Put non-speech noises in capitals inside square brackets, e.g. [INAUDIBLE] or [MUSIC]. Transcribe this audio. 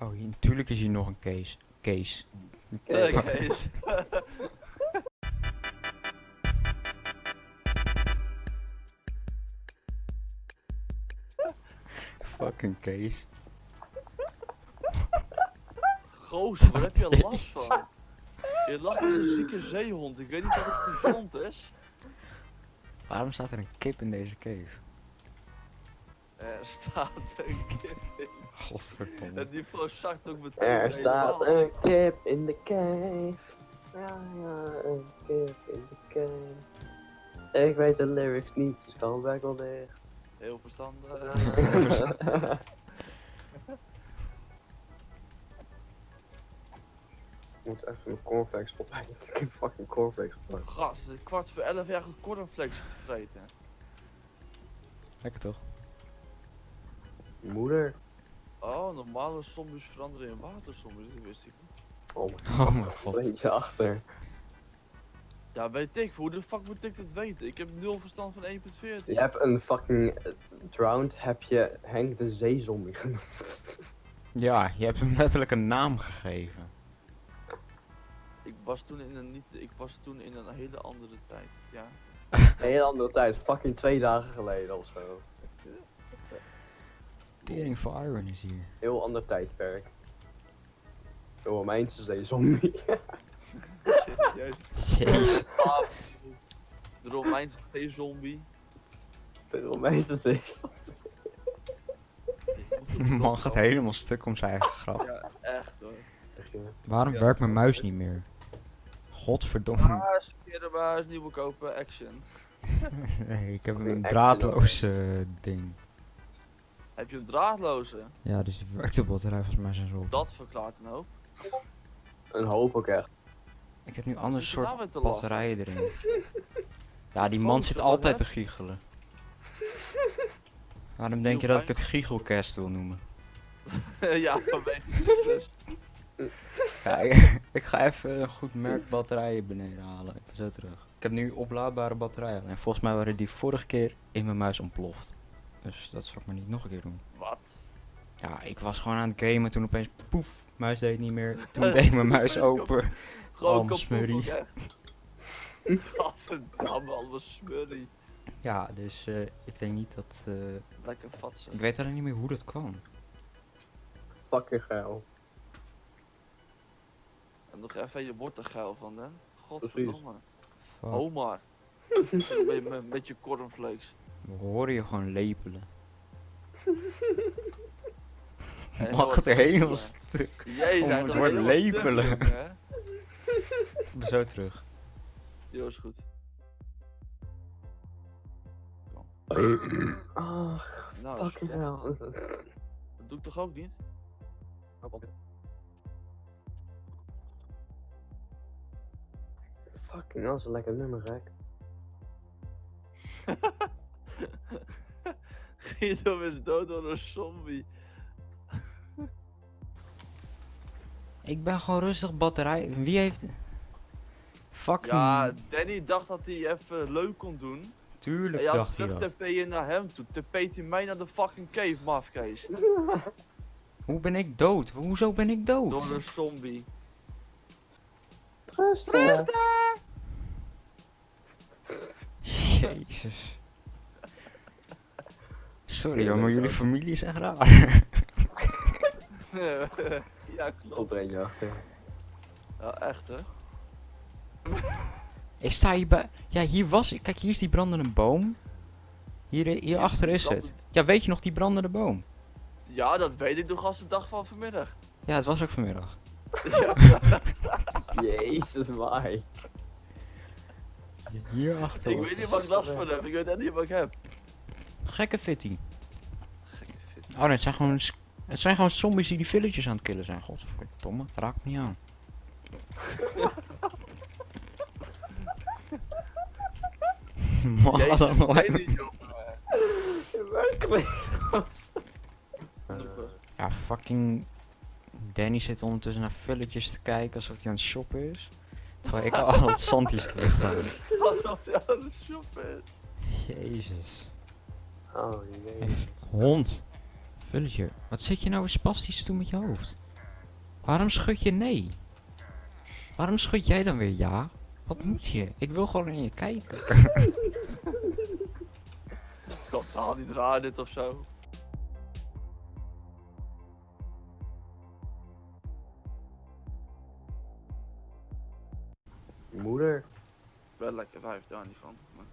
Oh, hier, natuurlijk is hier nog een case. Case. Fuck- eens. Fucking case. Gozer, waar heb je last van? Je lacht als een zieke zeehond. Ik weet niet of het gezond is. Waarom staat er een kip in deze cave? Er staat een kip in. Godverdomme. Het niveau zakt ook meteen. Er staat een kip in de cave. Ja, ja, een kip in de cave. Ik weet de lyrics niet, dus kan weg wel dicht. [LAUGHS] Heel verstandig. Ik moet even mijn cornflakes opeten. [LAUGHS] Ik heb fucking cornflakes gepakt. Gast, het is kwart voor elf jaar goed cornflakes te vreten. Lekker toch? Moeder. Oh, normale zombies veranderen in waterzombies, dat wist ik niet. Oh mijn [LAUGHS] Oh mijn god. god. Beetje achter. Ja, weet ik, hoe de fuck moet ik dat weten? Ik heb nul verstand van 1.14. Je hebt een fucking eh, drowned, heb je Henk de zeezombie genoemd. [LAUGHS] Ja, je hebt hem letterlijk een naam gegeven. Ik was toen in een niet, ik was toen in een hele andere tijd, ja. [LAUGHS] Een hele andere tijd, fucking twee dagen geleden of zo. Tering for Iron is hier. Heel ander tijdperk. De Romeinse zeezombie. Serieus. [LAUGHS] Jezus. De Romeinse zombie. De Romeinse zeezombie. [LAUGHS] Man gaat helemaal stuk om zijn eigen grap. Ja, echt hoor. Waarom Ja. werkt mijn muis niet meer? Godverdomme. Baas, kerenbaas, nieuwe kopen, action. [LAUGHS] Nee, ik heb een draadloos eh, ding. Heb je een draadloze? Ja, dus die werkt de batterij volgens mij zijn zo op. Dat verklaart een hoop. Een hoop ook echt. Ik heb nu een ander soort lachen? batterijen erin. [LAUGHS] Ja, die man zit altijd te giechelen. Waarom denk je dat ik het giechelcast wil noemen? [LAUGHS] ja, vanwege dus. Ja, ik, [LAUGHS] ik ga even een goed merk batterijen beneden halen. Ik ben zo terug. Ik heb nu oplaadbare batterijen. En volgens mij waren die vorige keer in mijn muis ontploft. Dus dat zal ik maar niet nog een keer doen. Wat? Ja, ik was gewoon aan het gamen toen opeens poef, muis deed niet meer. Toen deed mijn muis [LAUGHS] open. Gewoon Oh, smurrie. Gadverdamme, al was smurrie. Ja, dus eh, ik denk niet dat... eh, Lekker vatsen. ik weet alleen niet meer hoe dat kwam. Fucking geil. En nog even, je wordt er geil van, hè? Godverdomme. Omar. [LAUGHS] Een beetje- Met met je cornflakes. We horen je gewoon lepelen. [LAUGHS] Mag het er helemaal stuk? Jij om het woord stuk, lepelen. hè? [LAUGHS] Ik ben zo terug. Jo, is goed. Ach, Nou, fucking hell. Dat doe ik toch ook niet? Fucking hell, dat is een lekker nummer, gek. [LAUGHS] [LAUGHS] Guido is dood door een zombie. Ik ben gewoon rustig batterij. Wie heeft... Fucking... Ja, Danny dacht dat hij even leuk kon doen. En tuurlijk ja, dacht hij terug dat. TP je naar hem toe. TP't hij mij naar de fucking cave, mafkees. [LAUGHS] Hoe ben ik dood? Hoezo ben ik dood? Door een zombie. Trust Jezus. Sorry hoor, maar jullie familie is echt raar. [LAUGHS] ja, klopt. Op er eentje achter. Ja, echt hè. Ik sta hier bij... Ja, hier was ik. Kijk, hier is die brandende boom. Hier, hier achter is het. Ja, weet je nog die brandende boom? Ja, dat weet ik nog als de dag van vanmiddag. Ja, het was ook vanmiddag. ja, [LAUGHS] Jezus, Mike. Hier achter. ik weet niet wat ik last van heb. Ik weet echt niet wat ik heb. Gekke fitty. Oh nee, het zijn gewoon... Het zijn gewoon zombies die die villages aan het killen zijn. Godverdomme, raak me niet aan. [LAUGHS] Man. Ja, fucking... Danny zit ondertussen naar villages te kijken alsof hij aan het shoppen is. Terwijl ik al het zand hier terug. Alsof hij aan de shop is. Jezus. Oh, jee. Hond. Villager. Wat zit je nou weer spastisch te doen met je hoofd? Waarom schud je nee? Waarom schud jij dan weer ja? Wat moet je? Ik wil gewoon in je kijken. [LAUGHS] Totaal niet raar dit of zo. Je moeder. Wel lekker vijf daar niet van. Maar...